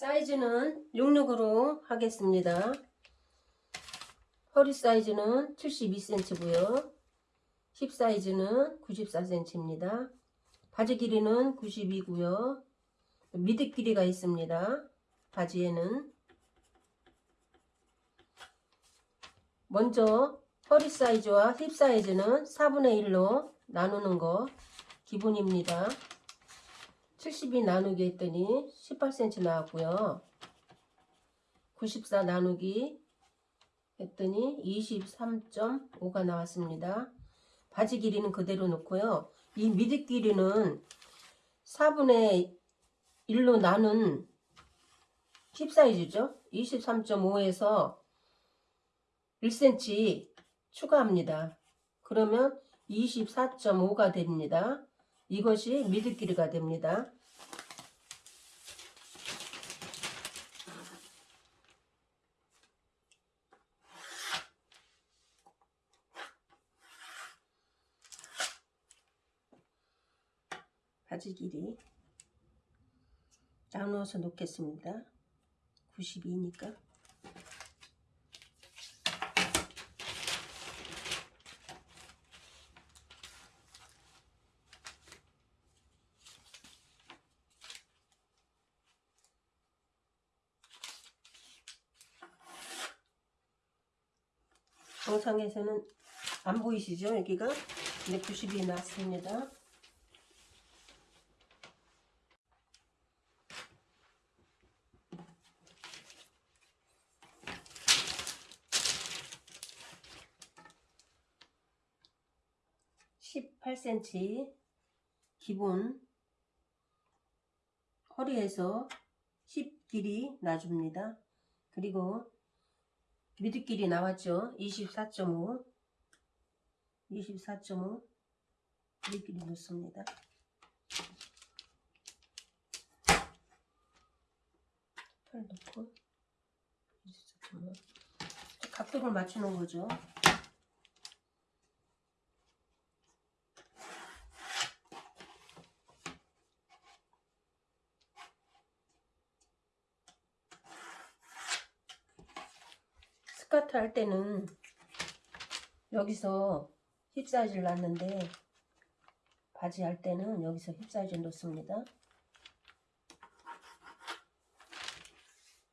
사이즈는 66으로 하겠습니다. 허리 사이즈는 72cm고요. 힙 사이즈는 94cm입니다. 바지 길이는 92고요. 미드 길이가 있습니다. 바지에는 먼저 허리 사이즈와 힙 사이즈는 4분의 1로 나누는 거 기본입니다. 72 나누기 했더니 18cm 나왔고요. 94 나누기 했더니 23.5가 나왔습니다. 바지 길이는 그대로 놓고요. 이 미드 길이는 4분의 1로 나눈 힙 사이즈죠. 23.5에서 1cm 추가합니다. 그러면 24.5가 됩니다. 이것이 미드 길이가 됩니다. 바지 길이 나누어서 놓겠습니다. 92니까 영상에서는 안 보이시죠? 여기가? 근데 90이 나왔습니다. (18cm) 기본 허리에서 10 길이 놔줍니다. 그리고 미드끼리 나왔죠. 24.5 24.5 미드끼리 넣습니다. 털 넣고 24.5 각도를 맞추는 거죠. 스커트 할 때는 여기서 힙 사이즈를 놨는데 바지 할 때는 여기서 힙 사이즈 놓습니다.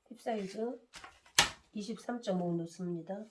힙 사이즈 23.5 놓습니다.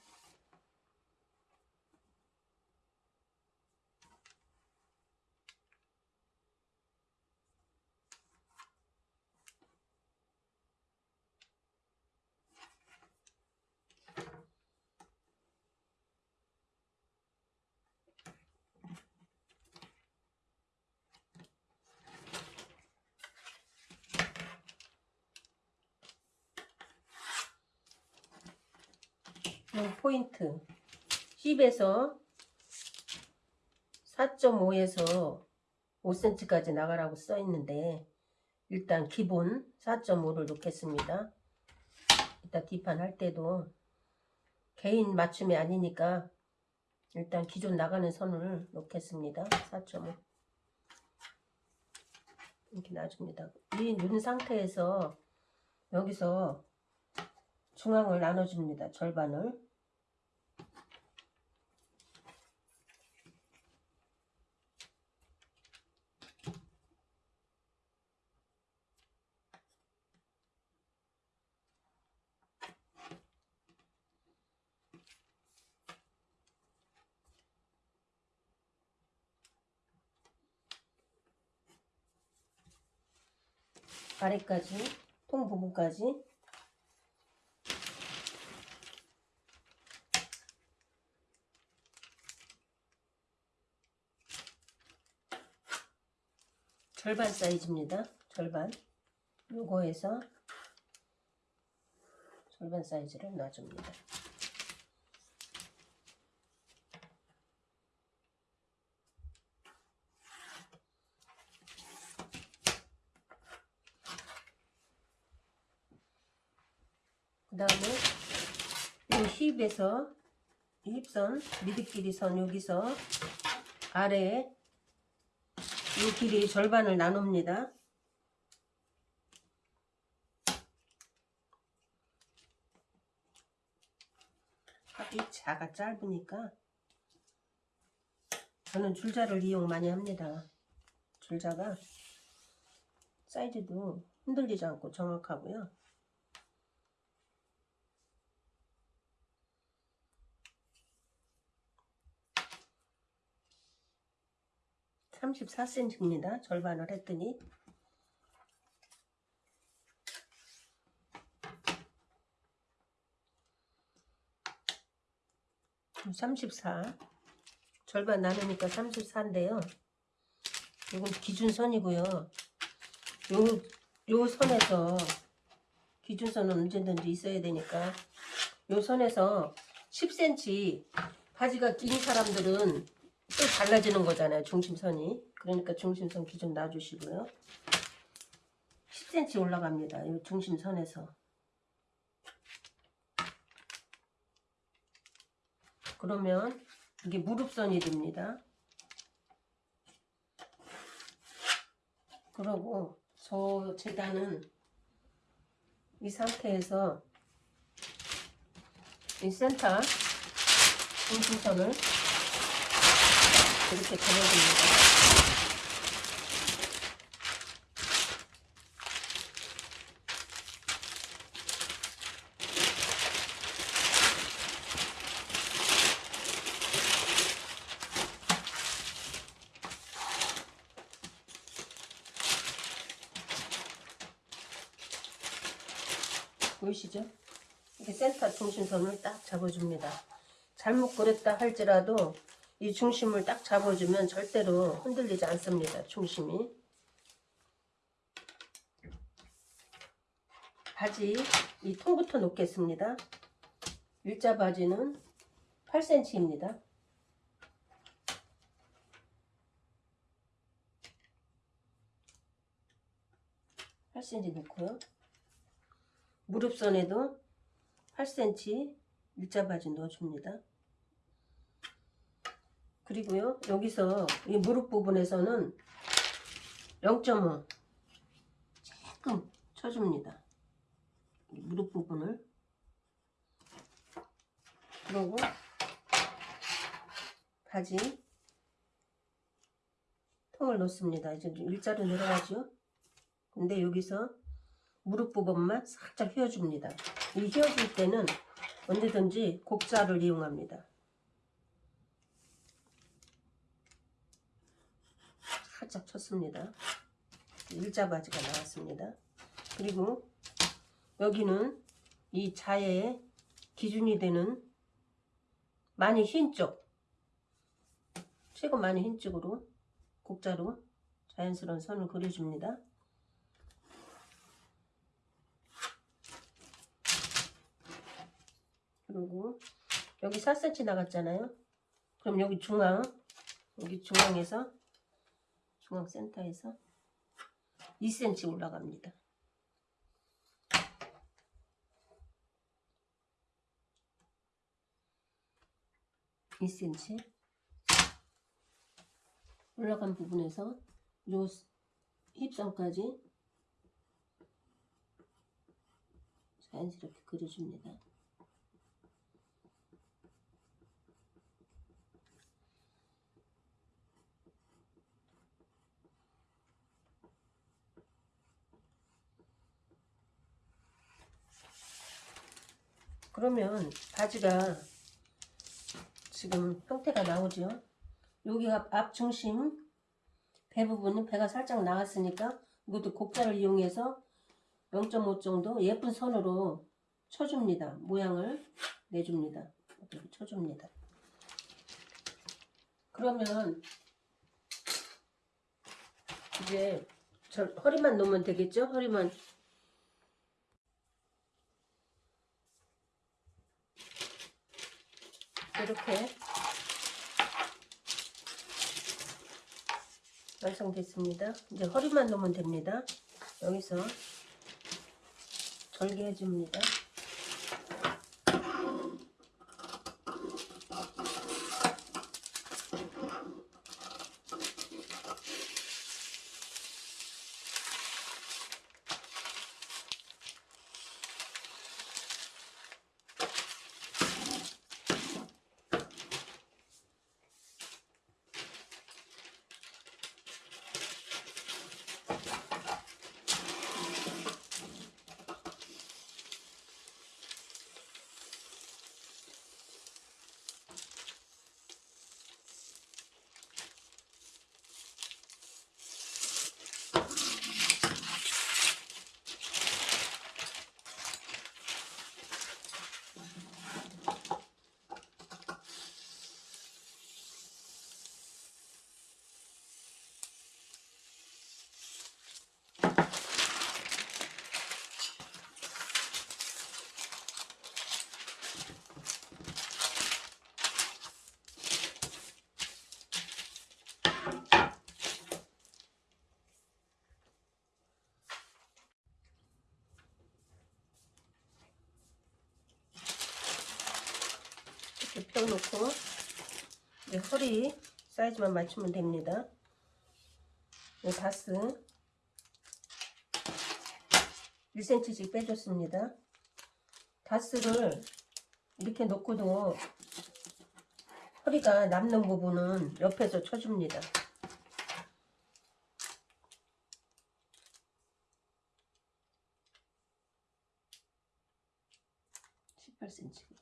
10에서 4.5에서 5cm까지 나가라고 써 있는데 일단 기본 4.5를 놓겠습니다. 이따 뒷판 할 때도 개인 맞춤이 아니니까 일단 기존 나가는 선을 놓겠습니다. 4.5 이렇게 놔줍니다. 이 눈 상태에서 여기서 중앙을 나눠줍니다. 절반을 아래까지 통 부분까지 절반 사이즈입니다. 절반 요거에서 절반 사이즈를 놔줍니다. 그 다음에 이 힙에서 힙선 미드끼리선 여기서 아래에 이 길이 절반을 나눕니다. 이 자가 짧으니까 저는 줄자를 이용 많이 합니다. 줄자가 사이즈도 흔들리지 않고 정확하고요. (34cm입니다) 절반을 했더니 34 절반 나누니까 34인데요. 이건 기준선이고요. 요, 요 선에서 기준선은 언제든지 있어야 되니까 요 선에서 10cm 바지가 긴 사람들은 또 달라지는 거잖아요 중심선이. 그러니까 중심선 기준 놔주시고요. 10cm 올라갑니다 이 중심선에서. 그러면 이게 무릎선이 됩니다. 그러고 저 재단은 이 상태에서 이 센터 중심선을 이렇게 접어줍니다. 보이시죠? 이렇게 센터 중심선을 딱 잡아줍니다. 잘못 그랬다 할지라도 이 중심을 딱 잡아주면 절대로 흔들리지 않습니다. 중심이. 바지 이 통부터 놓겠습니다. 일자 바지는 8cm입니다. (8cm) 놓고요. 무릎선에도 8cm 일자 바지 넣어줍니다. 그리고요 여기서 이 무릎 부분에서는 0.5 조금 쳐줍니다. 무릎 부분을 그리고 바지 통을 넣습니다. 이제 일자로 내려가죠. 근데 여기서 무릎 부분만 살짝 휘어줍니다. 이 휘어줄 때는 언제든지 곡자를 이용합니다. 살짝 쳤습니다. 일자 바지가 나왔습니다. 그리고 여기는 이 자의 기준이 되는 많이 흰 쪽, 최고 많이 흰 쪽으로 곡자로 자연스러운 선을 그려줍니다. 그리고 여기 4cm 나갔잖아요. 그럼 여기 중앙, 여기 중앙에서 중앙 센터에서 2cm 올라갑니다. (2cm) 올라간 부분에서 요 힙선까지 자연스럽게 그려줍니다. 그러면 바지가 지금 형태가 나오죠. 여기가 앞 중심 배 부분은 배가 살짝 나왔으니까 이것도 곡자를 이용해서 0.5 정도 예쁜 선으로 쳐줍니다. 모양을 내줍니다. 이렇게 쳐줍니다. 그러면 이제 저 허리만 놓으면 되겠죠? 허리만 이렇게 완성됐습니다. 이제 허리만 놓으면 됩니다. 여기서 절개해 줍니다. 세워놓고 이제 허리 사이즈만 맞추면 됩니다. 이 다스 1cm씩 빼줬습니다. 다스를 이렇게 놓고도 허리가 남는 부분은 옆에서 쳐줍니다. 18cm.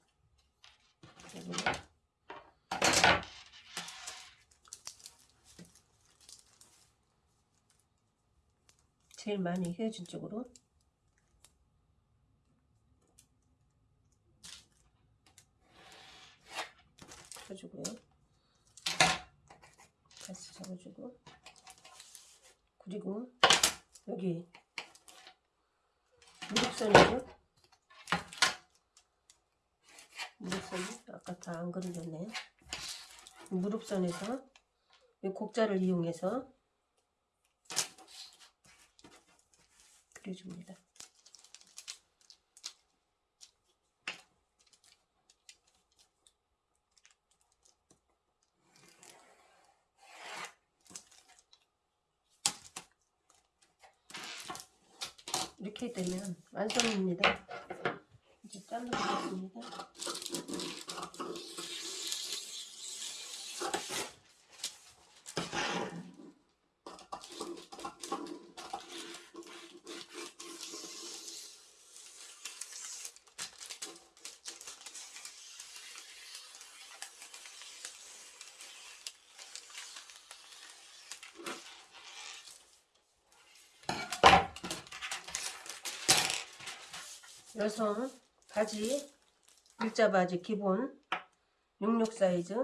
제일 많이 헤어진 쪽으로 쳐주고요. 다시 잡아주고 그리고 여기 무릎선이죠. 무릎선 아까 다 안 그려졌네요. 무릎선에서 이 곡자를 이용해서 그려줍니다. 이렇게 되면 완성입니다. 이제 잘라보겠습니다. 여성 바지 일자 바지 기본 66 사이즈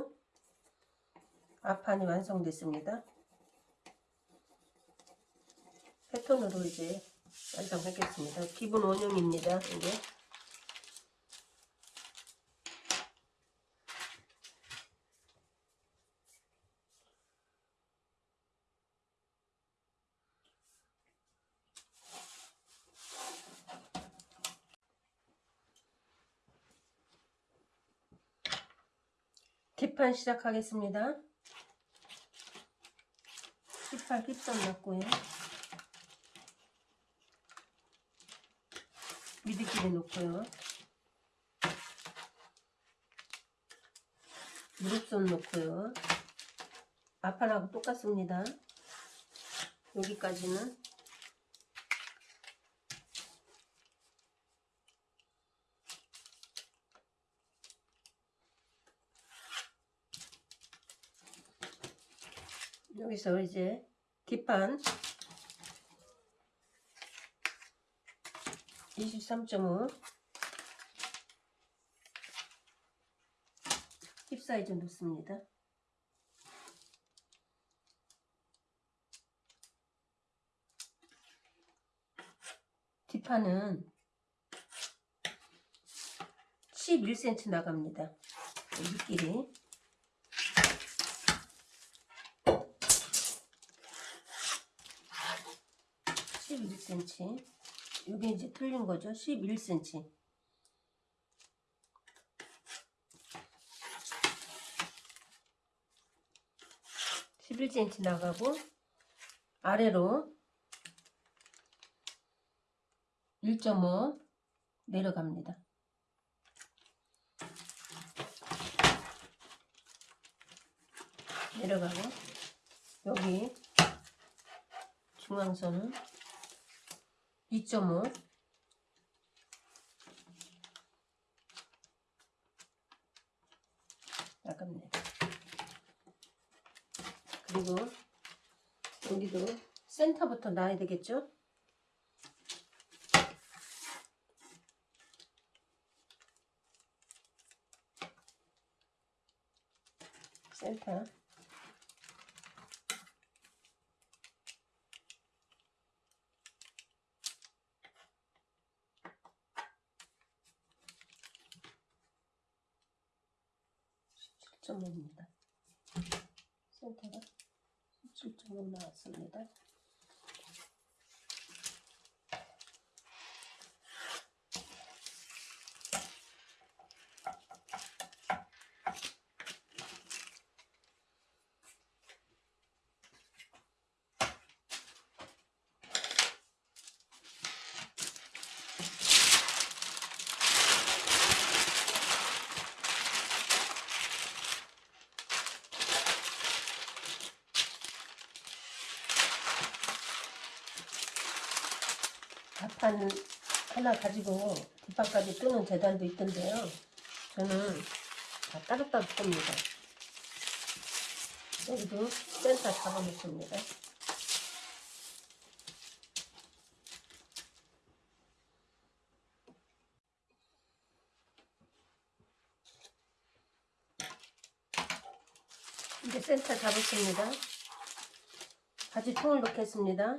앞판이 완성됐습니다. 패턴으로 이제 완성하겠습니다. 기본 원형입니다. 이게 뒷판 시작하겠습니다. 뒷판 힙선 넣고요. 미드끼리 놓고요. 무릎선 놓고요. 앞판하고 똑같습니다. 여기까지는 여기서 이제 뒷판 23.5 힙 사이즈 놓습니다. 뒷판은 11cm 나갑니다. 밑길이 11cm 이게 이제 틀린 거죠. 11cm 11cm 나가고 아래로 1.5 내려갑니다. 내려가고 여기 중앙선은 2.5 나갑니다. 그리고 여기도 센터부터 놔야 되겠죠? 센터 점입니다 센터가 17.5 나왔습니다. 앞판 하나 가지고 뒷판까지 뜨는 재단도 있던데요. 저는 다 따로따로 뜹니다. 여기도 센터 잡아놓습니다. 이제 센터 잡았습니다. 바지통을 넣겠습니다.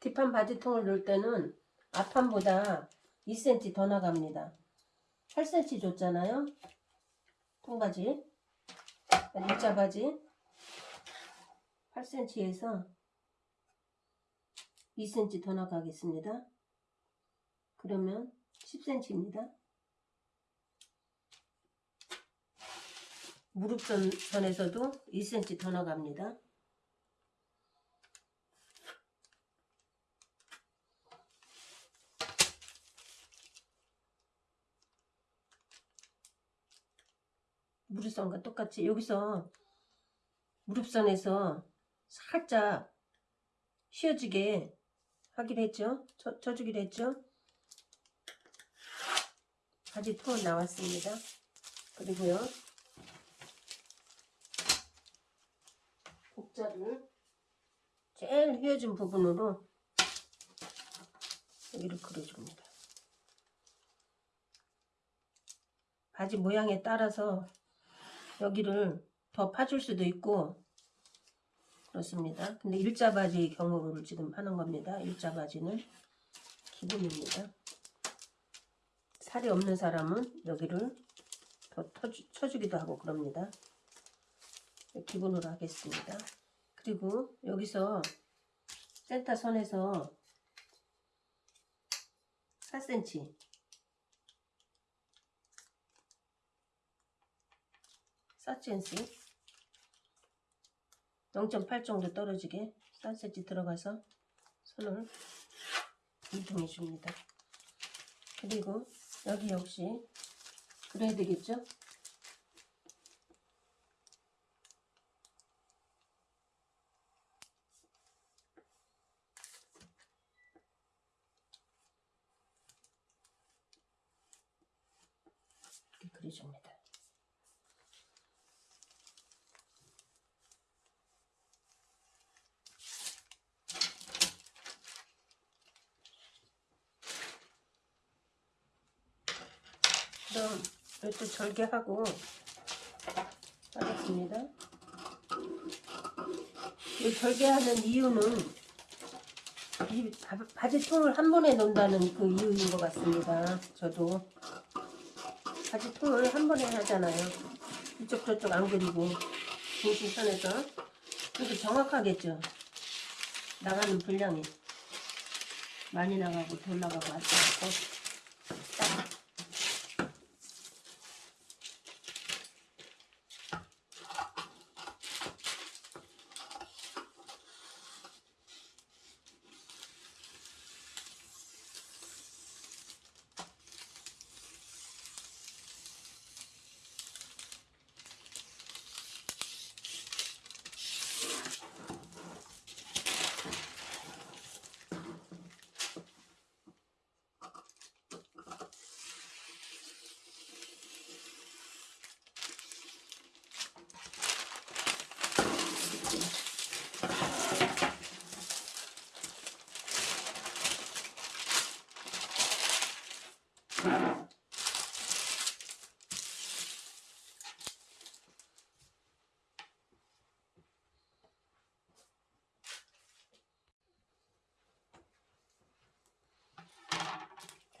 뒷판 바지통을 넣을 때는 앞판보다 2cm 더 나갑니다. 8cm 줬잖아요. 통바지, 일자 바지 8cm에서 2cm 더 나가겠습니다. 그러면 10cm입니다. 무릎선 선에서도 2cm 더 나갑니다. 무릎선과 똑같이 여기서 무릎선에서 살짝 휘어지게 하기로 했죠. 쳐, 쳐주기로 했죠. 바지 톤 나왔습니다. 그리고요. 복자를 제일 휘어진 부분으로 여기를 그려줍니다. 바지 모양에 따라서 여기를 더 파줄 수도 있고 그렇습니다. 근데 일자 바지 경우를 지금 하는 겁니다. 일자 바지는 기본입니다. 살이 없는 사람은 여기를 더 터주, 쳐주기도 하고 그럽니다. 기본으로 하겠습니다. 그리고 여기서 센터 선에서 4cm 4cm 0.8 정도 떨어지게 4cm 들어가서 선을 이동해 줍니다. 그리고 여기 역시 그래야 되겠죠? 이렇게 그려줍니다. 그럼 이것도 절개하고 하겠습니다. 이 절개하는 이유는 이 바- 바지통을 한 번에 놓는다는 그 이유인 것 같습니다. 저도 바지통을 한 번에 하잖아요. 이쪽 저쪽 안 그리고 중심선에서 그래서 정확하겠죠. 나가는 분량이 많이 나가고 덜 나가고 왔다 갔고 딱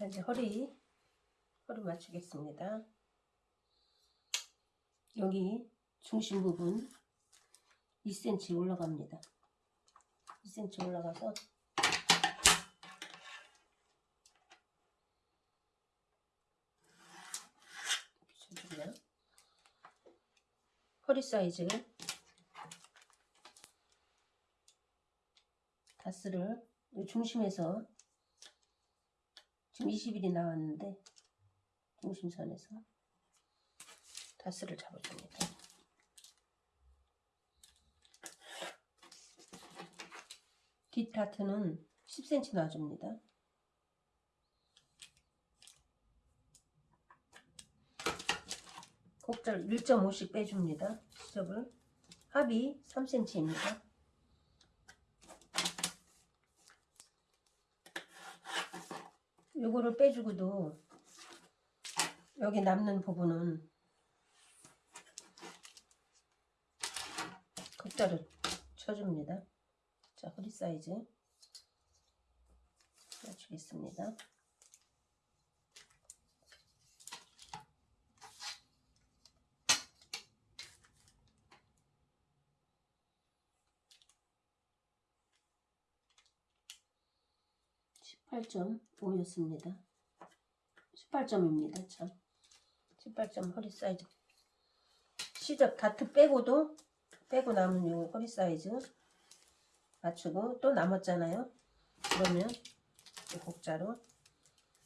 자, 이제 허리, 허리 맞추겠습니다. 여기 중심 부분 2cm 올라갑니다. 2cm 올라가서 비춰주면 허리 사이즈 다스를 이 중심에서 지금 20일이 나왔는데 중심선에서 다스를 잡아줍니다. 뒷타트는 10cm 놔줍니다. 곡절 1.5씩 빼줍니다. 수첩을 합이 3cm입니다. 요거를 빼주고도 여기 남는 부분은 곡자를 쳐줍니다. 자, 허리 사이즈 맞추겠습니다. 십팔 점 5였습니다. 18점입니다. 참. 18점 허리 사이즈. 시접 다트 빼고도 빼고 남은 요 허리 사이즈 맞추고 또 남았잖아요. 그러면 이 곡자로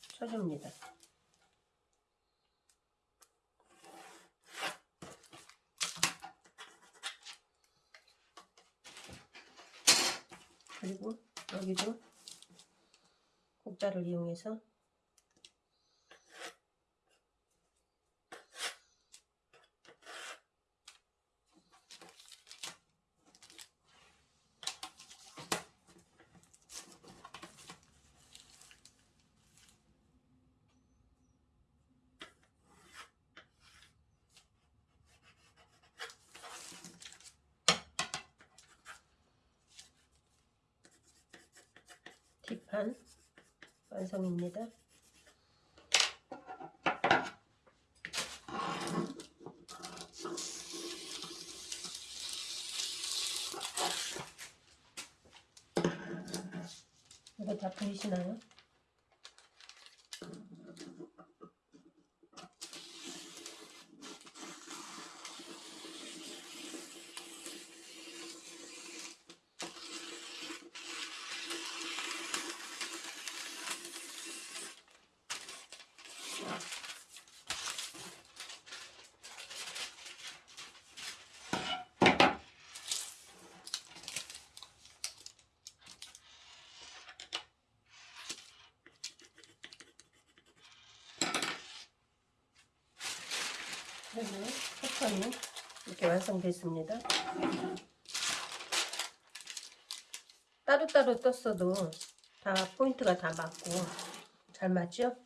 쳐줍니다. 그리고 여기도 곡자를 이용해서? 뒷판 완성입니다. 이거 다 보이시나요? 패턴이 이렇게 완성됐습니다. 따로따로 떴어도 다 포인트가 다 맞고 잘 맞죠?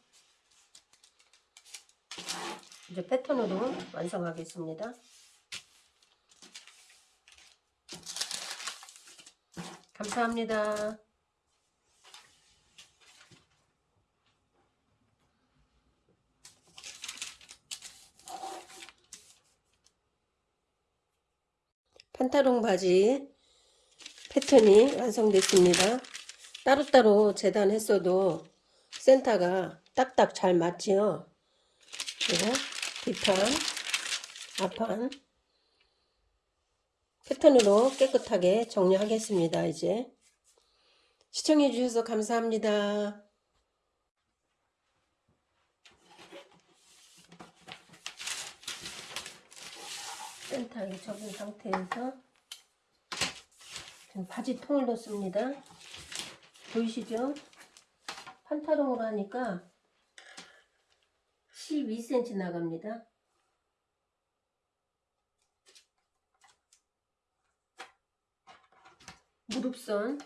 이제 패턴으로 완성하겠습니다. 감사합니다. 판타롱 바지 패턴이 완성됐습니다. 따로따로 재단했어도 센터가 딱딱 잘 맞지요. 그리고 뒷판, 앞판 패턴으로 깨끗하게 정리하겠습니다. 이제 시청해 주셔서 감사합니다. 센터에 접은 상태에서 바지 통을 넣습니다. 보이시죠? 판타롱으로 하니까 12cm 나갑니다. 무릎선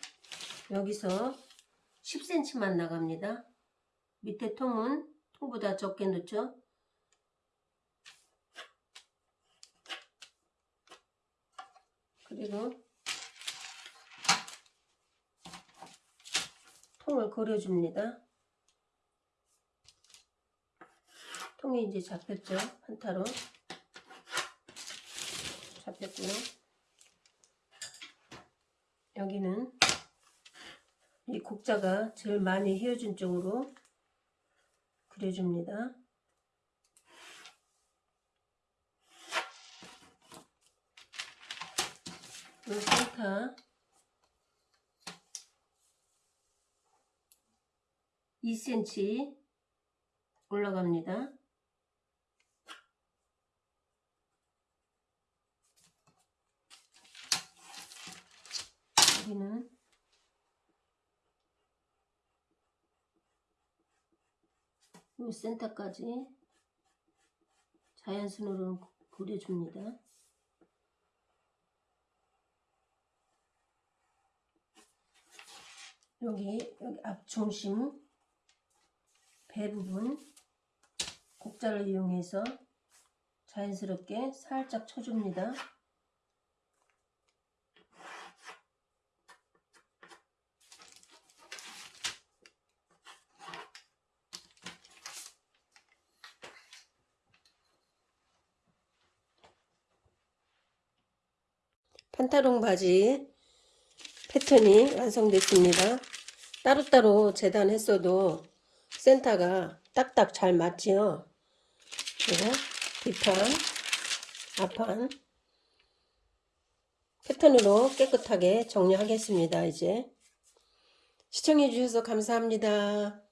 여기서 10cm만 나갑니다. 밑에 통은 통보다 적게 넣죠. 그리고 통을 그려줍니다. 통이 이제 잡혔죠. 한타로 잡혔고요. 여기는 이 곡자가 제일 많이 휘어진 쪽으로 그려줍니다. 이 센터 2cm 올라갑니다. 여기는 이 센터까지 자연순으로 그려줍니다. 여기 여기 앞 중심 배 부분 곡자를 이용해서 자연스럽게 살짝 쳐줍니다. 판타롱 바지 패턴이 완성됐습니다. 따로따로 재단했어도 센터가 딱딱 잘 맞지요. 그리고 뒷판, 앞판 패턴으로 깨끗하게 정리하겠습니다. 이제 시청해 주셔서 감사합니다.